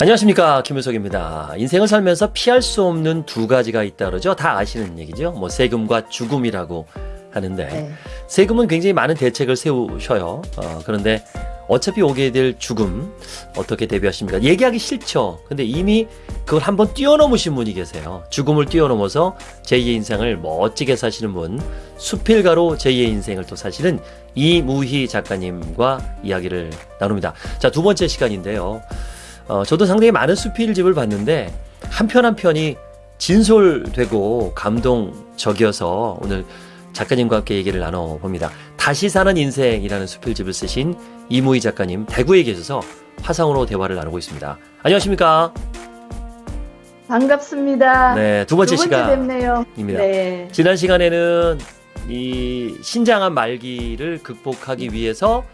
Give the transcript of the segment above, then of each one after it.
안녕하십니까 김효석입니다. 인생을 살면서 피할 수 없는 두 가지가 있다 그러죠. 다 아시는 얘기죠. 뭐 세금과 죽음이라고 하는데 네. 세금은 굉장히 많은 대책을 세우셔요. 어, 그런데 어차피 오게 될 죽음 어떻게 대비하십니까? 얘기하기 싫죠. 근데 이미 그걸 한번 뛰어넘으신 분이 계세요. 죽음을 뛰어넘어서 제2의 인생을 멋지게 사시는 분, 수필가로 제2의 인생을 또 사시는 이무희 작가님과 이야기를 나눕니다. 자, 두 번째 시간인데요. 어, 저도 상당히 많은 수필집을 봤는데 한 편 한 편이 진솔되고 감동적이어서 오늘 작가님과 함께 얘기를 나눠봅니다. 다시 사는 인생이라는 수필집을 쓰신 이무희 작가님 대구에 계셔서 화상으로 대화를 나누고 있습니다. 안녕하십니까? 반갑습니다. 네, 두 번째 시간입니다. 네. 지난 시간에는 이 신장암 말기를 극복하기 위해서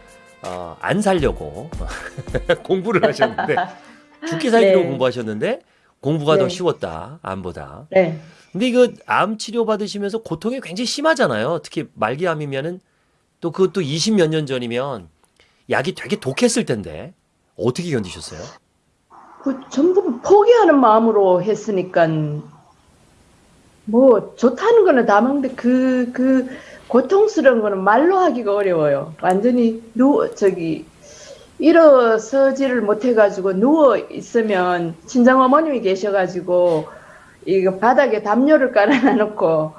어, 안 살려고 공부를 하셨는데 죽기 살기로 네. 공부하셨는데 공부가 더 네. 쉬웠다 암보다. 네. 근데 이거 암 치료 받으시면서 고통이 굉장히 심하잖아요. 특히 말기 암이면은 또 그것도 20 몇 년 전이면 약이 되게 독했을 텐데 어떻게 견디셨어요? 그 전부 포기하는 마음으로 했으니까 뭐 좋다는 거는 다 먹는데 그, 그 고통스러운 거는 말로 하기가 어려워요. 완전히 누워, 저기, 일어서지를 못해가지고 누워 있으면 친정 어머님이 계셔가지고 이거 바닥에 담요를 깔아놔놓고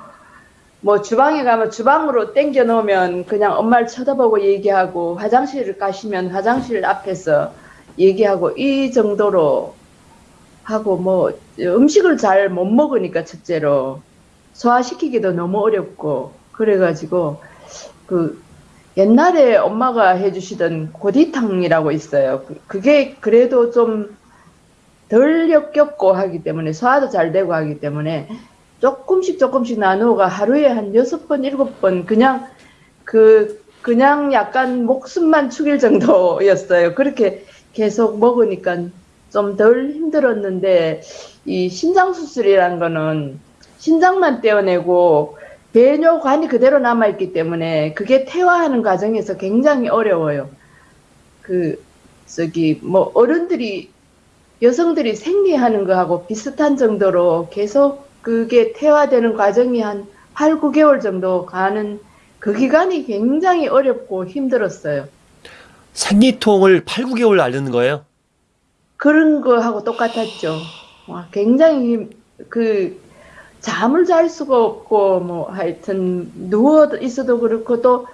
뭐 주방에 가면 주방으로 땡겨 놓으면 그냥 엄마를 쳐다보고 얘기하고 화장실을 가시면 화장실 앞에서 얘기하고 이 정도로 하고 뭐 음식을 잘 못 먹으니까 첫째로 소화시키기도 너무 어렵고 그래가지고 그 옛날에 엄마가 해주시던 고디탕이라고 있어요. 그- 그게 그래도 좀 덜 역겹고 하기 때문에 소화도 잘 되고 하기 때문에 조금씩 조금씩 나누어가 하루에 한 여섯 번 일곱 번 그냥 그 그냥 약간 목숨만 축일 정도였어요. 그렇게 계속 먹으니까 좀 덜 힘들었는데 이 신장 수술이란 거는 신장만 떼어내고 배뇨관이 그대로 남아 있기 때문에 그게 퇴화하는 과정에서 굉장히 어려워요. 그 저기 뭐 어른들이 여성들이 생리하는 거하고 비슷한 정도로 계속 그게 퇴화되는 과정이 한 8, 9개월 정도 가는 그 기간이 굉장히 어렵고 힘들었어요. 생리통을 8, 9개월 앓는 거예요? 그런 거하고 똑같았죠. 와, 굉장히 힘- 그 잠을 잘 수가 없고 뭐 하여튼 누워 있어도 그렇고 또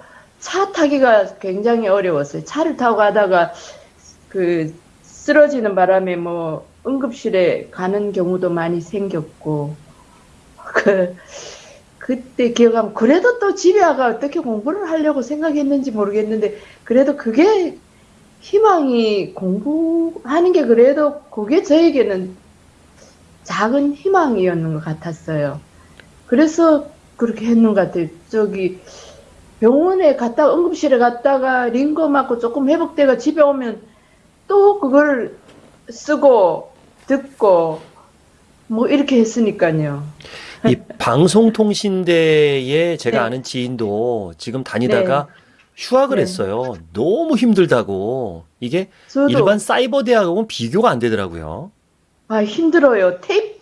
차 타기가 굉장히 어려웠어요. 차를 타고 가다가 그 쓰러지는 바람에 뭐 응급실에 가는 경우도 많이 생겼고 그 그때 기억하면 그래도 또 집에 와가 어떻게 공부를 하려고 생각했는지 모르겠는데 그래도 그게 희망이 공부하는 게 그래도 그게 저에게는 작은 희망이었는 것 같았어요. 그래서 그렇게 했는 것 같아요. 저기 병원에 갔다가 응급실에 갔다가 링거 맞고 조금 회복돼가 집에 오면 또 그걸 쓰고 듣고 뭐 이렇게 했으니까요. 이 방송통신대에 제가 네. 아는 지인도 지금 다니다가 휴학을 네. 했어요. 너무 힘들다고. 이게 일반 사이버 대학하고는 비교가 안 되더라고요. 아, 힘들어요. 테이프,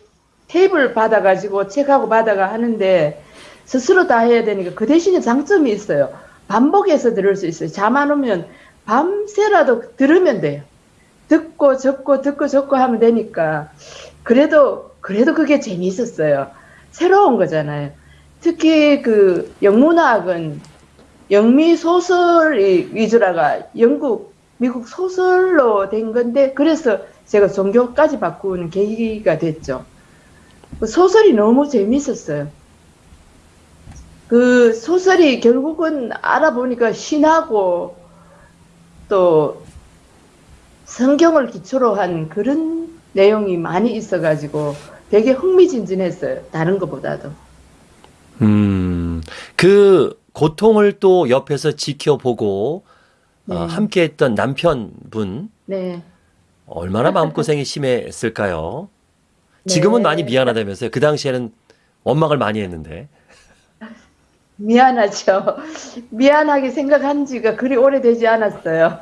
테이프를 받아가지고 책하고 받아가 하는데 스스로 다 해야 되니까 그 대신에 장점이 있어요. 반복해서 들을 수 있어요. 잠 안 오면 밤새라도 들으면 돼요. 듣고 적고 듣고 적고 하면 되니까 그래도 그래도 그게 재미있었어요. 새로운 거잖아요. 특히 그 영문학은 영미 소설이 위주라가 영국 미국 소설로 된 건데 그래서 제가 종교까지 바꾸는 계기가 됐죠. 그 소설이 너무 재밌었어요. 그 소설이 결국은 알아보니까 신하고 또 성경을 기초로 한 그런 내용이 많이 있어가지고 되게 흥미진진했어요. 다른 것보다도. 음, 그 고통을 또 옆에서 지켜보고 어, 네. 함께 했던 남편분 네. 얼마나 마음고생이 심했을까요? 지금은 네. 많이 미안하다면서요. 그 당시에는 원망을 많이 했는데. 미안하죠. 미안하게 생각한 지가 그리 오래되지 않았어요.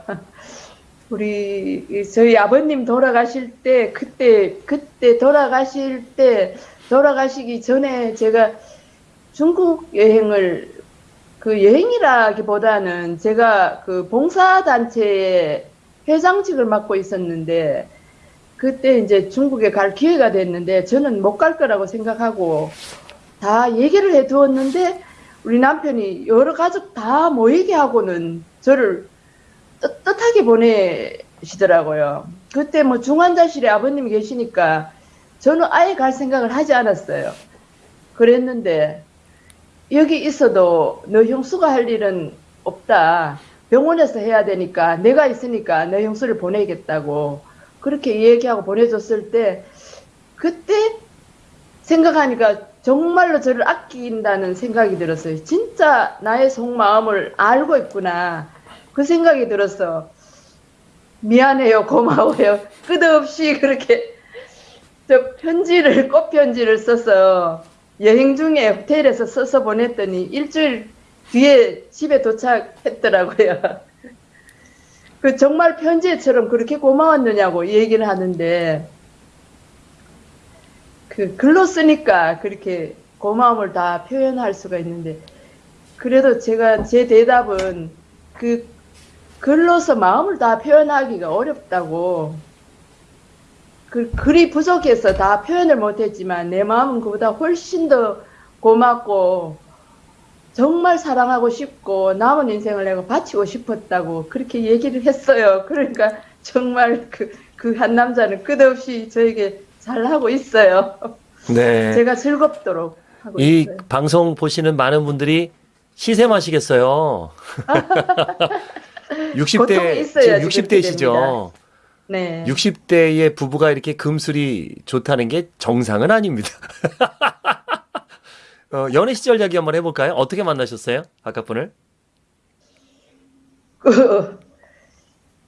우리 이 저희 아버님 돌아가실 때 그때 그때 돌아가실 때 돌아가시기 전에 제가 중국 여행을 그 여행이라기보다는 제가 그 봉사단체의 회장직을 맡고 있었는데 그때 이제 중국에 갈 기회가 됐는데 저는 못 갈 거라고 생각하고 다 얘기를 해 두었는데 우리 남편이 여러 가족 다 모이게 하고는 저를 떳떳하게 보내시더라고요. 그때 뭐 중환자실에 아버님이 계시니까 저는 아예 갈 생각을 하지 않았어요. 그랬는데 여기 있어도 너 형수가 할 일은 없다. 병원에서 해야 되니까 내가 있으니까 너 형수를 보내겠다고 그렇게 얘기하고 보내줬을 때 그때 생각하니까 정말로 저를 아낀다는 생각이 들었어요. 진짜 나의 속마음을 알고 있구나. 그 생각이 들어서 미안해요, 고마워요. 끝없이 그렇게 저 편지를 꽃 편지를 써서 여행 중에 호텔에서 써서 보냈더니 일주일 뒤에 집에 도착했더라고요. 그 정말 편지처럼 그렇게 고마웠느냐고 얘기를 하는데 그 글로 쓰니까 그렇게 고마움을 다 표현할 수가 있는데 그래도 제가 제 대답은 그 글로서 마음을 다 표현하기가 어렵다고 그 글이 부족해서 다 표현을 못했지만 내 마음은 그보다 훨씬 더 고맙고 정말 사랑하고 싶고 남은 인생을 내가 바치고 싶었다고 그렇게 얘기를 했어요. 그러니까 정말 그 그 한 남자는 끝없이 저에게 잘하고 있어요. 네. 제가 즐겁도록 하고 이 있어요. 방송 보시는 많은 분들이 시샘하시겠어요. 60대 고통이 있어야지 지금 그렇게 60대시죠. 네. 60대의 부부가 이렇게 금술이 좋다는 게 정상은 아닙니다. 어, 연애 시절 이야기 한번 해볼까요? 어떻게 만나셨어요? 아까 분을? 그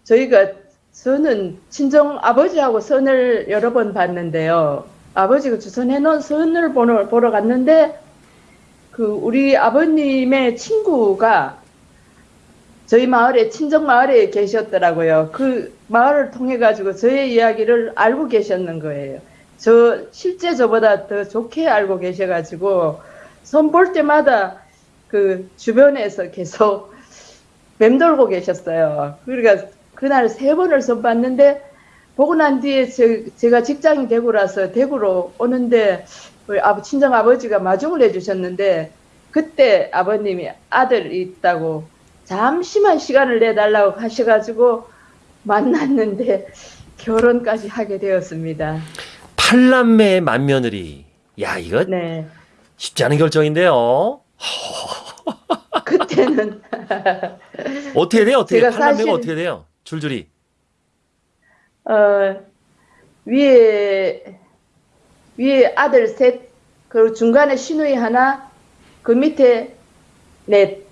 저희가 저는 친정 아버지하고 선을 여러 번 봤는데요. 아버지가 주선해 놓은 선을 보러, 보러 갔는데 그 우리 아버님의 친구가 저희 마을에 친정 마을에 계셨더라고요. 그 마을을 통해 가지고 저의 이야기를 알고 계셨는 거예요. 저 실제 저보다 더 좋게 알고 계셔 가지고 선 볼 때마다 그 주변에서 계속 맴돌고 계셨어요. 그러니까 그날 세 번을 선 봤는데 보고 난 뒤에 제, 제가 직장이 대구라서 대구로 오는데 우리 아버 친정 아버지가 마중을 해주셨는데 그때 아버님이 아들이 있다고 잠시만 시간을 내달라고 하셔가지고 만났는데 결혼까지 하게 되었습니다. 팔남매의 맏며느리. 야, 이거 네. 쉽지 않은 결정인데요. 그때는 어떻게 돼요? 어떻게 팔남매가 사실- 어떻게 돼요? 줄줄이. 어, 위에, 위에 아들 셋, 그리고 중간에 시누이 하나, 그 밑에 넷.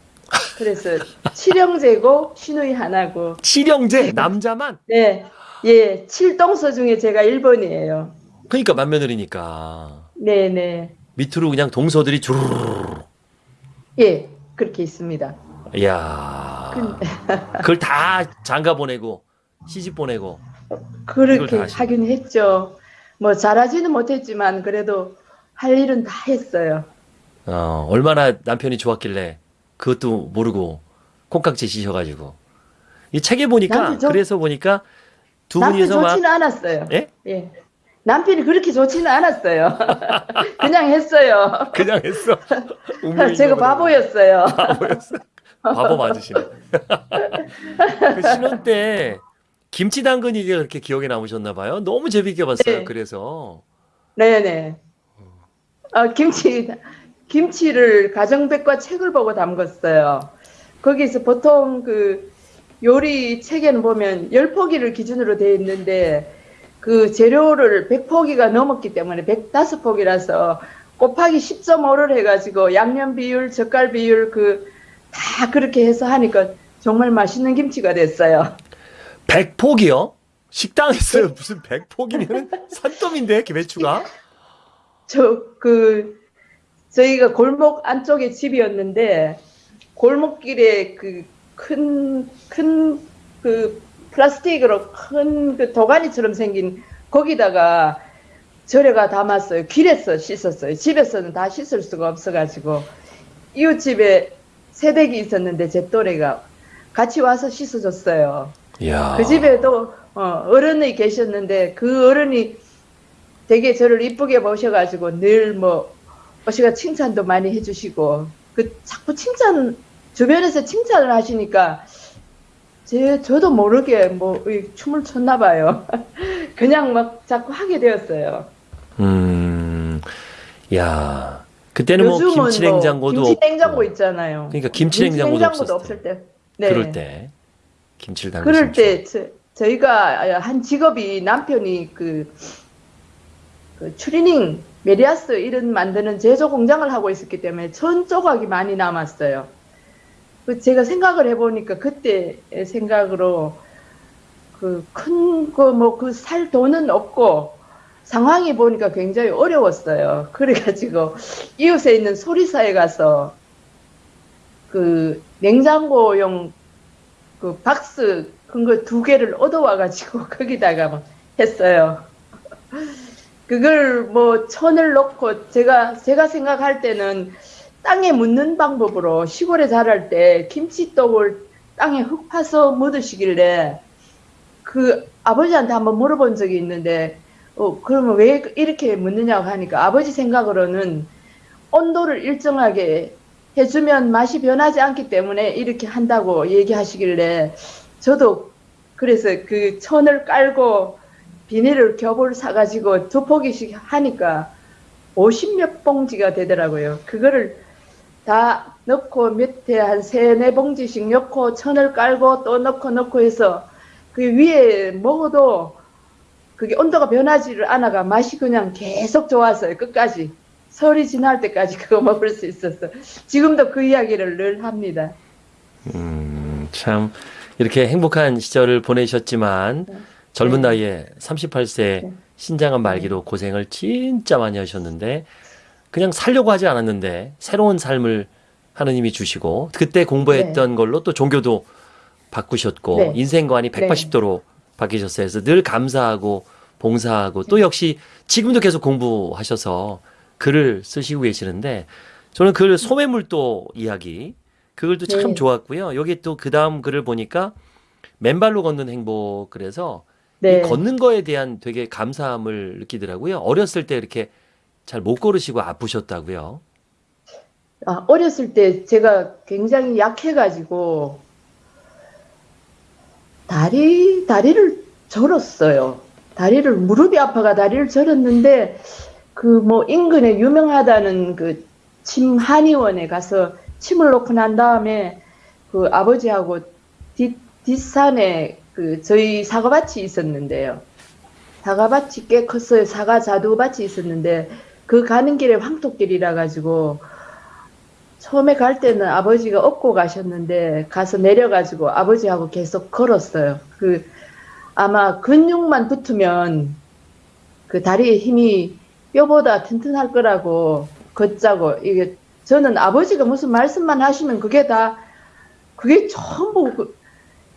그래서 칠형제고 시누이 하나고. 칠형제 남자만. 네. 예, 칠동서 중에 제가 1번이에요. 그러니까 맏며느리니까. 네네. 밑으로 그냥 동서들이 주르르. 예, 그렇게 있습니다. 이야. 근데- 그걸 다 장가 보내고 시집 보내고. 그렇게. 하긴 했죠. 뭐 잘하지는 못했지만 그래도 할 일은 다 했어요. 어, 얼마나 남편이 좋았길래 그것도 모르고 콩깍지 씌셔가지고 이 책에 보니까 좋- 그래서 보니까 두 분이서 막 좋지는 않았어요. 예? 예. 남편이 그렇게 좋지는 않았어요. 그냥 했어요. 그냥 했어. 제가. 바보였어요. 바보였어. 바보 맞으시네. 그 신혼 때 김치 당근이 그렇게 기억에 남으셨나 봐요. 너무 재밌게 봤어요. 네. 그래서 네네. 어, 김치, 김치를 가정백과 책을 보고 담갔어요. 거기서 보통 그 요리 책에는 보면 10포기를 기준으로 되어 있는데 그 재료를 100포기가 넘었기 때문에 105포기라서 곱하기 10.5를 해가지고 양념 비율, 젓갈 비율 그 다 그렇게 해서 하니까 정말 맛있는 김치가 됐어요. 100포기요? 식당에서 무슨 100포기면 산더미인데 배추가? 저 그 저희가 골목 안쪽에 집이었는데 골목길에 그 큰 큰그 플라스틱으로 큰 그 도가니처럼 생긴 거기다가 절에가 담았어요. 길에서 씻었어요. 집에서는 다 씻을 수가 없어가지고 이웃집에 새댁이 있었는데 제 또래가 같이 와서 씻어줬어요. 이야. 그 집에도 어, 어른이 계셨는데 그 어른이 되게 저를 이쁘게 모셔가지고 늘 뭐 어시가 칭찬도 많이 해주시고 그 자꾸 칭찬 주변에서 칭찬을 하시니까 제 저도 모르게 뭐이 춤을 췄나 봐요. 그냥 막 자꾸 하게 되었어요. 음. 야. 그때는 뭐 요즘은 김치 냉장고도 김치 냉장고 없고. 있잖아요. 그러니까 김치 냉장고도 냉장고도 없었을 없을 때. 네. 그럴 때 김치를 담그신 그럴 때 저, 저희가 한 직업이 남편이 그, 그 추리닝 메리아스 이런 만드는 제조 공장을 하고 있었기 때문에 천 조각이 많이 남았어요. 그 제가 생각을 해보니까 그때 생각으로 그 큰 거 뭐 그 살 돈은 없고 상황이 보니까 굉장히 어려웠어요. 그래가지고 이웃에 있는 소리사에 가서 그 냉장고용 그 박스 큰 거 두 개를 얻어와가지고 거기다가 막 했어요. 그걸 뭐 천을 넣고 제가 제가 생각할 때는 땅에 묻는 방법으로 시골에 자랄 때 김치떡을 땅에 흙 파서 묻으시길래 그 아버지한테 한번 물어본 적이 있는데 어 그러면 왜 이렇게 묻느냐고 하니까 아버지 생각으로는 온도를 일정하게 해주면 맛이 변하지 않기 때문에 이렇게 한다고 얘기하시길래 저도 그래서 그 천을 깔고 비닐을 겹을 사가지고 두 포기씩 하니까 50몇 봉지가 되더라고요. 그거를 다 넣고 밑에 한 세네 봉지씩 넣고 천을 깔고 또 넣고 넣고 해서 그 위에 먹어도 그게 온도가 변하지를 않아가 맛이 그냥 계속 좋았어요. 끝까지. 설이 지날 때까지 그거 먹을 수 있었어. 지금도 그 이야기를 늘 합니다. 음, 참 이렇게 행복한 시절을 보내셨지만 네. 젊은 네. 나이에 38세 네. 신장암 말기로 고생을 진짜 많이 하셨는데 그냥 살려고 하지 않았는데 새로운 삶을 하느님이 주시고 그때 공부했던 걸로 또 종교도 바꾸셨고 네. 인생관이 180도로 바뀌셨어요. 그래서 늘 감사하고 봉사하고 또 역시 지금도 계속 공부하셔서 글을 쓰시고 계시는데 저는 그 소매물도 이야기 그걸도 참 네. 좋았고요. 여기 또 그 다음 글을 보니까 맨발로 걷는 행복 그래서 네. 이 걷는 거에 대한 되게 감사함을 느끼더라고요. 어렸을 때 이렇게 잘 못 걸으시고 아프셨다고요. 아, 어렸을 때 제가 굉장히 약해가지고 다리 다리를 절었어요. 다리를 무릎이 아파가 다리를 절었는데 그 뭐 인근에 유명하다는 그 침 한의원에 가서 침을 놓고 난 다음에 그 아버지하고 뒷 뒷산에 그 저희 사과밭이 있었는데요. 사과밭이 꽤 컸어요. 사과 자두밭이 있었는데 그 가는 길에 황토길이라 가지고 처음에 갈 때는 아버지가 업고 가셨는데 가서 내려가지고 아버지하고 계속 걸었어요. 그 아마 근육만 붙으면 그 다리에 힘이 뼈보다 튼튼할 거라고 걷자고 이게 저는 아버지가 무슨 말씀만 하시면 그게 다 그게 전부 그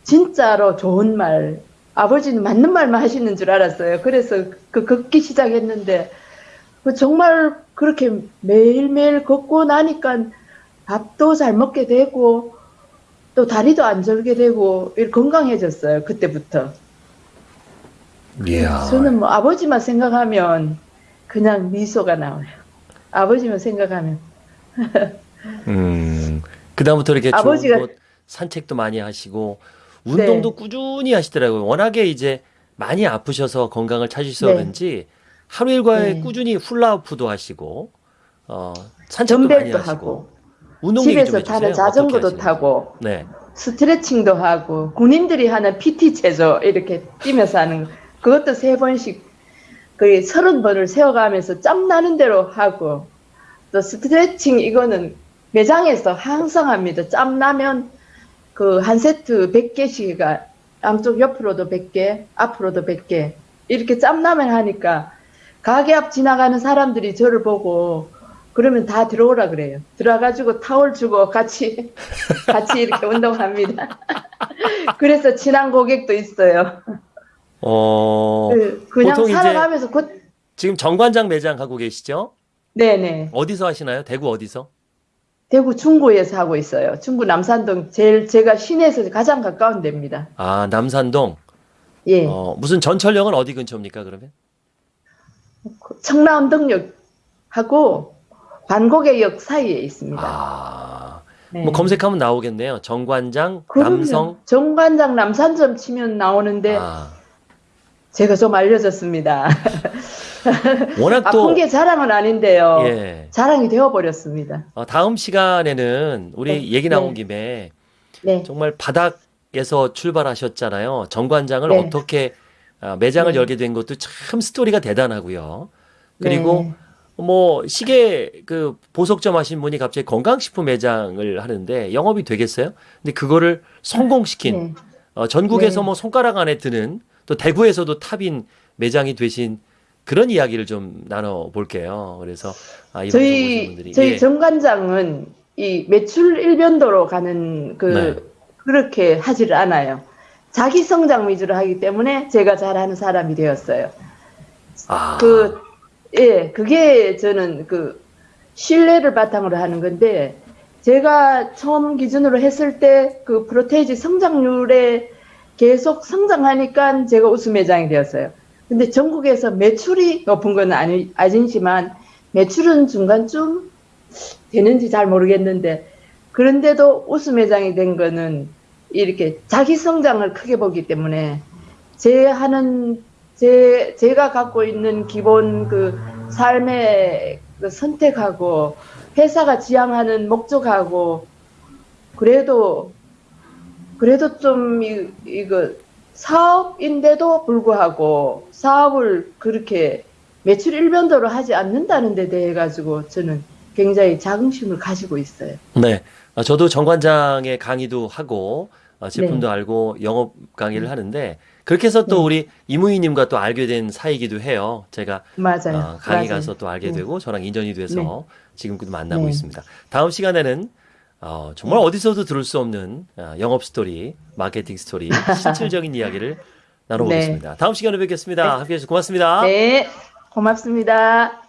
진짜로 좋은 말 아버지는 맞는 말만 하시는 줄 알았어요. 그래서 그 걷기 시작했는데 그 정말 그렇게 매일매일 걷고 나니까 밥도 잘 먹게 되고 또 다리도 안 절게 되고 건강해졌어요. 그때부터. 이야. 저는 뭐 아버지만 생각하면 그냥 미소가 나와요. 아버지만 생각하면. 음. 그다음부터 이렇게 아버지가- 좋은 곳 산책도 많이 하시고 운동도 네. 꾸준히 하시더라고요. 워낙에 이제 많이 아프셔서 건강을 찾으셔서 네. 그런지 하루 일과에 네. 꾸준히 훌라후프도 하시고 어, 산책도 많이 하시고 하고 운동 집에서. 타는 자전거도. 타고 네. 스트레칭도 하고 군인들이 하는 PT 체조 이렇게 뛰면서 하는 거. 그것도 세 번씩 거의 서른 번을 세워가면서 짬 나는 대로 하고 또 스트레칭 이거는 매장에서 항상 합니다. 짬 나면 그 한 세트 100개씩가 양쪽 옆으로도 100개, 앞으로도 100개 이렇게 짬 나면 하니까 가게 앞 지나가는 사람들이 저를 보고 그러면 다 들어오라 그래요. 들어가지고 타월 주고 같이 같이 이렇게 운동합니다. 그래서 친한 고객도 있어요. 어, 그, 그냥 살아가면서 그, 지금 정관장 매장 가고 계시죠? 네네. 어디서 하시나요? 대구 어디서? 대구 중구에서 하고 있어요. 중구 남산동 제일 제가 시내에서 가장 가까운 데입니다. 아, 남산동. 예. 어, 무슨 전철역은 어디 근처입니까, 그러면? 청라운동역하고 관곡의역 사이에 있습니다. 아, 네. 뭐 검색하면 나오겠네요. 정관장, 그럼요. 남성. 정관장 남산점 치면 나오는데 아, 제가 좀 알려졌습니다. 워낙 아픈 또, 게 자랑은 아닌데요. 예. 자랑이 되어버렸습니다. 어, 다음 시간에는 우리 네, 얘기 나온 네. 김에 네. 정말 바닥에서 출발하셨잖아요. 정관장을 네. 어떻게 아, 매장을 네. 열게 된 것도 참 스토리가 대단하고요. 그리고 네. 뭐 시계 그 보석점 하신 분이 갑자기 건강식품 매장을 하는데 영업이 되겠어요? 근데 그거를 성공시킨 네. 어, 전국에서 네. 뭐 손가락 안에 드는 또 대구에서도 탑인 매장이 되신 그런 이야기를 좀 나눠 볼게요. 그래서 아, 이번 오신 저희 분들이 저희 예. 정관장은 이 매출 일변도로 가는 그 네. 그렇게 하지를 않아요. 자기 성장 위주로 하기 때문에 제가 잘하는 사람이 되었어요. 아, 그, 예, 그게 저는 그 신뢰를 바탕으로 하는 건데, 제가 처음 기준으로 했을 때 그 프로테이지 성장률에 계속 성장하니까 제가 우수 매장이 되었어요. 근데 전국에서 매출이 높은 건 아니, 아니지만, 매출은 중간쯤 되는지 잘 모르겠는데, 그런데도 우수 매장이 된 거는 이렇게 자기 성장을 크게 보기 때문에, 제 하는 제, 제가 갖고 있는 기본 그 삶의 그 선택하고 회사가 지향하는 목적하고 그래도 그래도 좀 이, 이거 사업인데도 불구하고 사업을 그렇게 매출 일변도로 하지 않는다는 데 대해 가지고 저는 굉장히 자긍심을 가지고 있어요. 네. 아, 저도 정관장의 강의도 하고 아, 제품도 네. 알고 영업 강의를 하는데 그렇게 해서 또 네. 우리 이무희님과 또 알게 된 사이기도 해요. 제가 맞아요. 어, 강의 맞아요. 가서 또 알게 네. 되고 저랑 인연이 돼서 지금도 만나고 네. 있습니다. 다음 시간에는 어, 정말 어디서도 들을 수 없는 아, 영업 스토리, 마케팅 스토리, 실질적인 이야기를 나눠보겠습니다. 다음 시간에 뵙겠습니다. 함께해 주셔서 고맙습니다. 네, 고맙습니다.